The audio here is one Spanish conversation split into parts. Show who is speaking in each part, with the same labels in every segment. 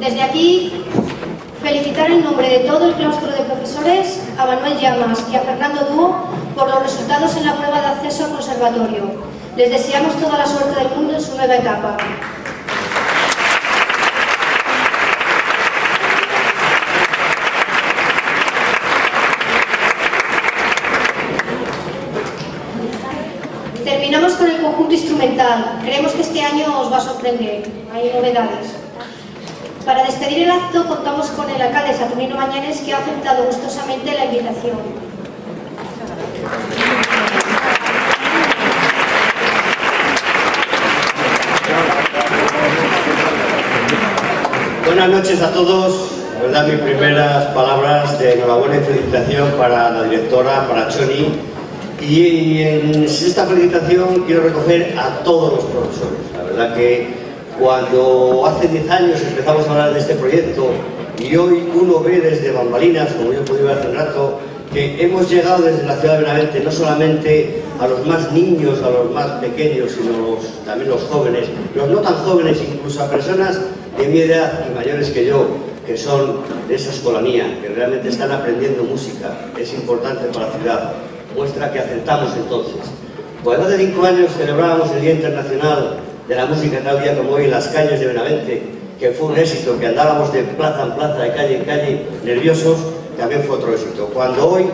Speaker 1: Desde aquí, felicitar en nombre de todo el claustro de profesores a Manuel Llamas y a Fernando Dúo por los resultados en la prueba de acceso al conservatorio. Les deseamos toda la suerte del mundo en su nueva etapa. Terminamos con el conjunto instrumental. Creemos que este año os va a sorprender. Hay novedades. Para despedir el acto contamos con el alcalde Saturnino Mañanes que ha aceptado gustosamente la invitación.
Speaker 2: Buenas noches a todos. Verdad, mis primeras palabras de enhorabuena y felicitación para la directora, para Choni. Y en esta felicitación quiero recoger a todos los profesores. La verdad que cuando hace 10 años empezamos a hablar de este proyecto y hoy uno ve desde bambalinas, como yo pude ver hace un rato, que hemos llegado desde la ciudad de Benavente no solamente a los más niños, a los más pequeños, sino también los jóvenes, los no tan jóvenes, incluso a personas de mi edad y mayores que yo, que son de esa escolanía, que realmente están aprendiendo música, es importante para la ciudad, muestra que aceptamos entonces. Cuando hace cinco años celebrábamos el Día Internacional de la Música tal día como hoy en las calles de Benavente, que fue un éxito, que andábamos de plaza en plaza, de calle en calle, nerviosos, también fue otro éxito. Cuando hoy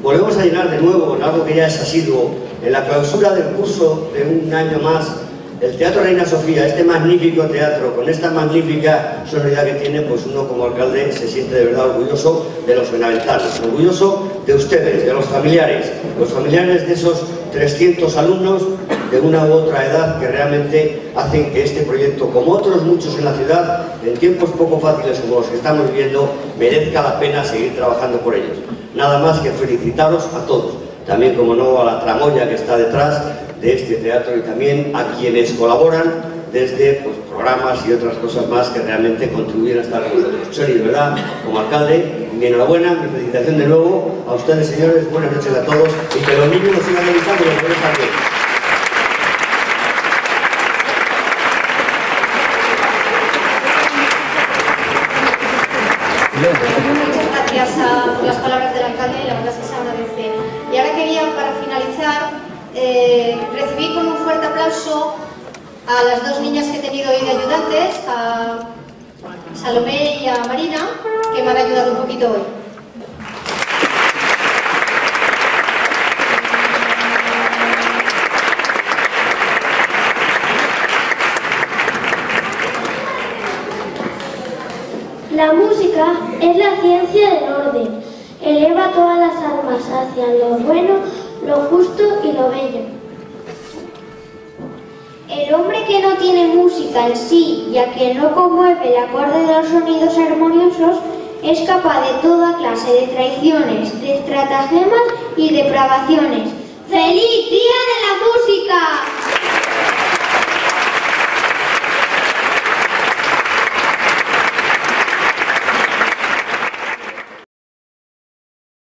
Speaker 2: volvemos a llenar de nuevo, en algo que ya es asiduo, en la clausura del curso de un año más, el Teatro Reina Sofía, este magnífico teatro, con esta magnífica sonoridad que tiene, pues uno como alcalde se siente de verdad orgulloso de los benaventarnos, orgulloso de ustedes, de los familiares, los familiares de esos 300 alumnos de una u otra edad que realmente hacen que este proyecto, como otros muchos en la ciudad, en tiempos poco fáciles como los que estamos viviendo, merezca la pena seguir trabajando por ellos. Nada más que felicitaros a todos, también como no a la tramoya que está detrás de este teatro y también a quienes colaboran desde pues, programas y otras cosas más que realmente contribuyen a estar con nosotros. De verdad, como alcalde, mi enhorabuena, mi felicitación de nuevo a ustedes, señores, buenas noches a todos y que los niños nos sigan dedicando los jóvenes también.
Speaker 1: Muchas eh, recibir con un fuerte aplauso a las dos niñas que he tenido hoy de ayudantes, a Salomé y a Marina, que me han ayudado un poquito hoy.
Speaker 3: La música es la ciencia del orden. Eleva todas las almas hacia lo bueno, lo justo no tiene música en sí y a quien no conmueve el acorde de los sonidos armoniosos es capaz de toda clase de traiciones, de estratagemas y depravaciones. ¡Feliz Día de la Música!